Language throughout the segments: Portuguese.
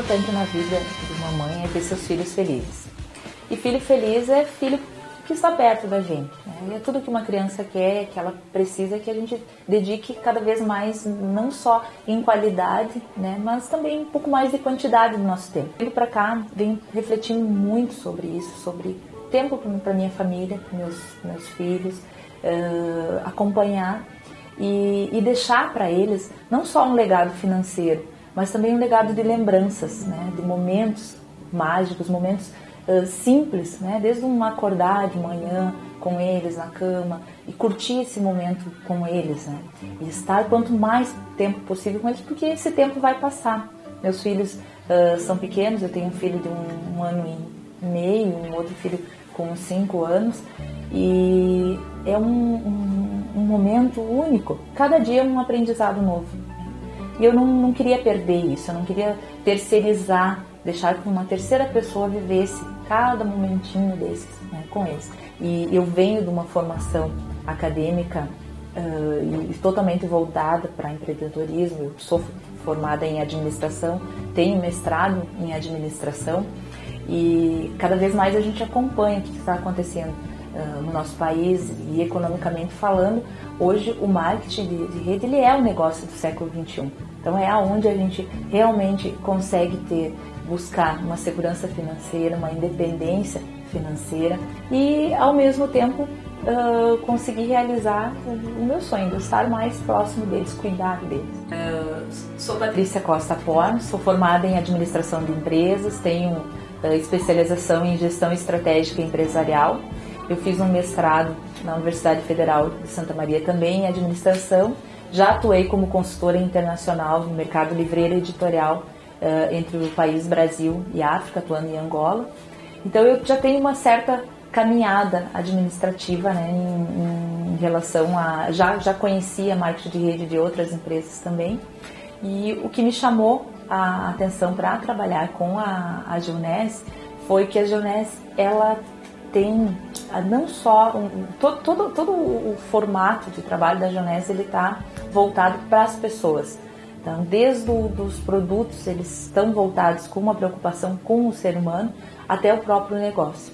importante na vida de uma mãe é ter seus filhos felizes. E filho feliz é filho que está perto da gente. Né? E é tudo que uma criança quer, que ela precisa, que a gente dedique cada vez mais, não só em qualidade, né, mas também um pouco mais de quantidade do nosso tempo. Vindo para cá, venho refletindo muito sobre isso, sobre tempo para minha família, para meus meus filhos, uh, acompanhar e, e deixar para eles não só um legado financeiro, mas também um legado de lembranças, né, de momentos mágicos, momentos uh, simples, né, desde um acordar de manhã com eles na cama e curtir esse momento com eles, né, e estar quanto mais tempo possível com eles, porque esse tempo vai passar. Meus filhos uh, são pequenos, eu tenho um filho de um, um ano e meio, um outro filho com cinco anos, e é um, um, um momento único. Cada dia é um aprendizado novo. E eu não, não queria perder isso, eu não queria terceirizar, deixar que uma terceira pessoa vivesse cada momentinho desses né, com eles. E eu venho de uma formação acadêmica uh, e totalmente voltada para empreendedorismo. Eu sou formada em administração, tenho mestrado em administração e cada vez mais a gente acompanha o que está acontecendo uh, no nosso país e economicamente falando. Hoje o marketing de, de rede ele é o negócio do século 21. Então é aonde a gente realmente consegue ter buscar uma segurança financeira, uma independência financeira e ao mesmo tempo uh, conseguir realizar o meu sonho de estar mais próximo deles, cuidar deles. Uh, sou Patrícia Costa Porn, sou formada em administração de empresas, tenho uh, especialização em gestão estratégica empresarial. Eu fiz um mestrado na Universidade Federal de Santa Maria também em administração já atuei como consultora internacional no mercado livreiro editorial uh, entre o país Brasil e África, atuando em Angola. Então eu já tenho uma certa caminhada administrativa né, em, em, relação a. Já, já conhecia marketing de rede de outras empresas também. E o que me chamou a atenção para trabalhar com a, a Geonese foi que a Geonese ela tem não só um, todo, todo, todo o formato de trabalho da Geonese ele está voltado para as pessoas. Então, desde os produtos, eles estão voltados com uma preocupação com o ser humano até o próprio negócio.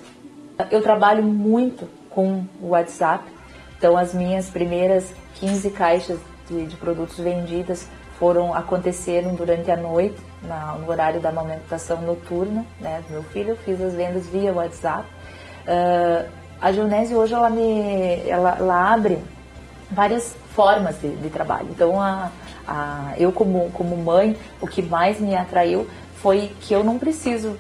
Eu trabalho muito com o WhatsApp, então as minhas primeiras 15 caixas de, de produtos vendidas foram aconteceram durante a noite, na, no horário da amamentação noturna né, do meu filho. Eu fiz as vendas via WhatsApp. Uh, a Gionese hoje ela me ela, ela abre várias formas de, de trabalho. Então, a, a, eu como, como mãe, o que mais me atraiu foi que eu não preciso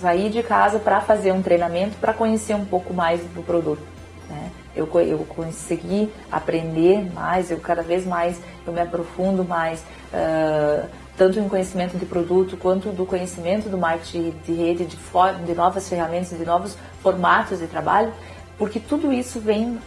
sair de casa para fazer um treinamento para conhecer um pouco mais do produto. Né? Eu, eu consegui aprender mais, eu cada vez mais eu me aprofundo mais, uh, tanto em conhecimento de produto quanto do conhecimento do marketing de rede, de, de novas ferramentas, de novos formatos de trabalho, porque tudo isso vem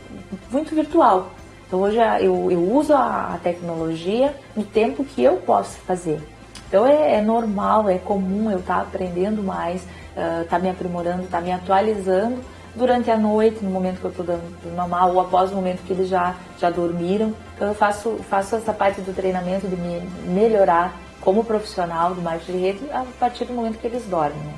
muito virtual. Então hoje eu, eu uso a, tecnologia no tempo que eu posso fazer. Então é, é normal, é comum eu estar tá aprendendo mais, estar uh, tá me aprimorando, estar tá me atualizando durante a noite, no momento que eu estou dando mamar, ou após o momento que eles já, já dormiram. Então eu faço, faço essa parte do treinamento de me melhorar como profissional do marketing de rede a partir do momento que eles dormem. Né?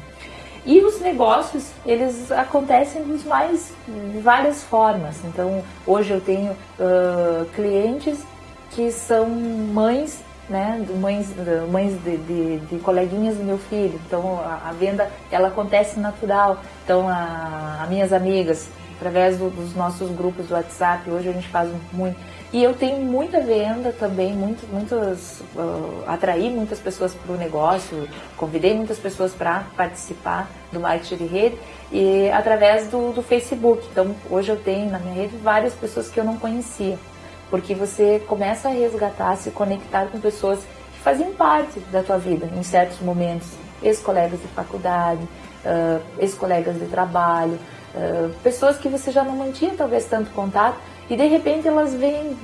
E os negócios, eles acontecem de mais de várias formas. Então, hoje eu tenho uh, clientes que são mães, né, mães, mães de, de, de, coleguinhas do meu filho. Então, a, a venda, ela acontece natural. Então, a, a minhas amigas, através do, dos nossos grupos do WhatsApp, hoje a gente faz muito e eu tenho muita venda também, muito, muitas, uh, atraí muitas pessoas para o negócio, convidei muitas pessoas para participar do marketing de rede e através do, do Facebook. Então hoje eu tenho na minha rede várias pessoas que eu não conhecia, porque você começa a resgatar, se conectar com pessoas que faziam parte da tua vida em certos momentos, ex-colegas de faculdade, uh, ex-colegas de trabalho, uh, pessoas que você já não mantinha talvez tanto contato e de repente elas vêm,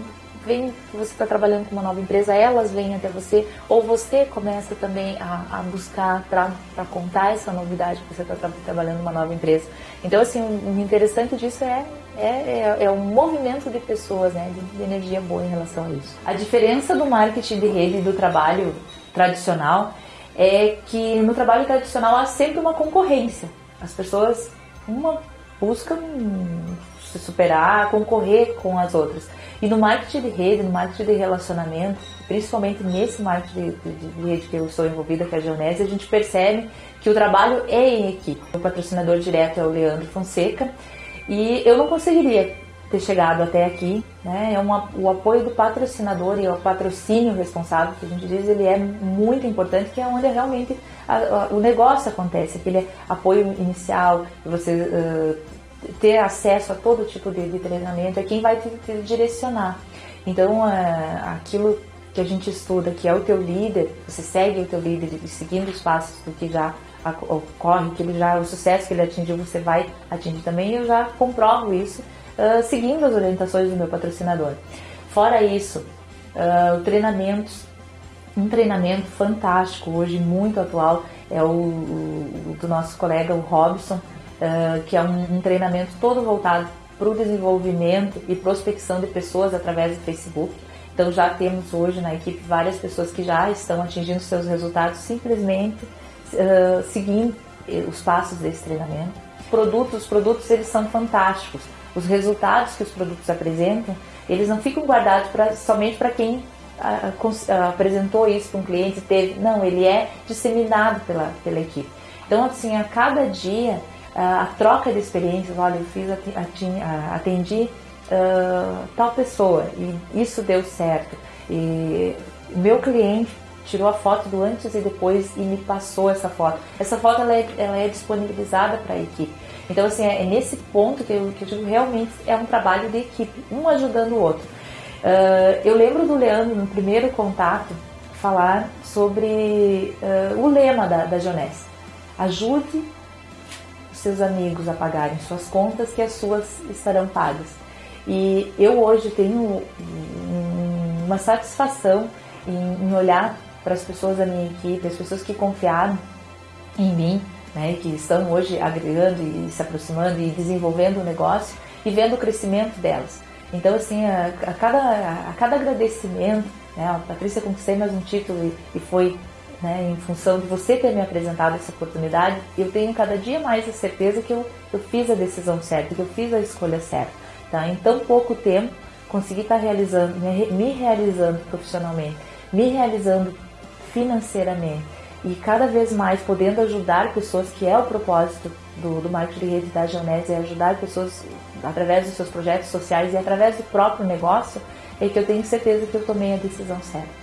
vêm você está trabalhando com uma nova empresa, elas vêm até você, ou você começa também a, a buscar para contar essa novidade que você está tra trabalhando numa nova empresa. Então, assim, o interessante disso é, é, é, é um movimento de pessoas, né, de, de energia boa em relação a isso. A diferença do marketing de rede e do trabalho tradicional é que no trabalho tradicional há sempre uma concorrência. As pessoas uma buscam se superar, concorrer com as outras. E no marketing de rede, no marketing de relacionamento, principalmente nesse marketing de, de, de rede que eu estou envolvida, que é a Geonese, a gente percebe que o trabalho é em equipe. O patrocinador direto é o Leandro Fonseca e eu não conseguiria ter chegado até aqui, né? É uma, o apoio do patrocinador e o patrocínio responsável, que a gente diz, ele é muito importante, que é onde realmente a, a, o negócio acontece, aquele apoio inicial, você uh, ter acesso a todo tipo de, de, treinamento, é quem vai te, te direcionar. Então, uh, aquilo que a gente estuda, que é o teu líder, você segue o teu líder seguindo os passos do que já ocorre, que ele já o sucesso que ele atingiu, você vai atingir também. Eu já comprovo isso uh, seguindo as orientações do meu patrocinador. Fora isso, uh, o treinamento, um treinamento fantástico hoje muito atual é o, o do nosso colega o Robson, que é um, um treinamento todo voltado para o desenvolvimento e prospecção de pessoas através do Facebook. Então já temos hoje na equipe várias pessoas que já estão atingindo seus resultados simplesmente uh, seguindo os passos desse treinamento. Produtos, os produtos eles são fantásticos. Os resultados que os produtos apresentam, eles não ficam guardados pra, somente para quem uh, uh, apresentou isso para um cliente, teve. Não, ele é disseminado pela, pela equipe. Então, assim, a cada dia, a troca de experiências, olha, eu fiz, atendi tal pessoa e isso deu certo. E meu cliente tirou a foto do antes e depois e me passou essa foto. Essa foto ela é, ela é disponibilizada para a equipe. Então, assim, é, é, nesse ponto que eu, que eu digo realmente é um trabalho de equipe, um ajudando o outro. Uh, eu lembro do Leandro, no primeiro contato, falar sobre uh, o lema da, da Jonés. Ajude seus amigos a pagarem suas contas, que as suas estarão pagas. E eu hoje tenho uma satisfação em, olhar para as pessoas da minha equipe, as pessoas que confiaram em mim, né, que estão hoje agregando e se aproximando e desenvolvendo o negócio e vendo o crescimento delas. Então, assim, a, a cada, a cada agradecimento, né, a Patrícia conquistei mais um título e, e foi né, em função de você ter me apresentado essa oportunidade, eu tenho cada dia mais a certeza que eu, eu fiz a decisão certa, que eu fiz a escolha certa. Tá? Em tão pouco tempo, consegui estar realizando, me realizando profissionalmente, me realizando financeiramente e cada vez mais podendo ajudar pessoas, que é o propósito do, do marketing de rede da Geonese, é ajudar pessoas através dos seus projetos sociais e através do próprio negócio, é que eu tenho certeza que eu tomei a decisão certa.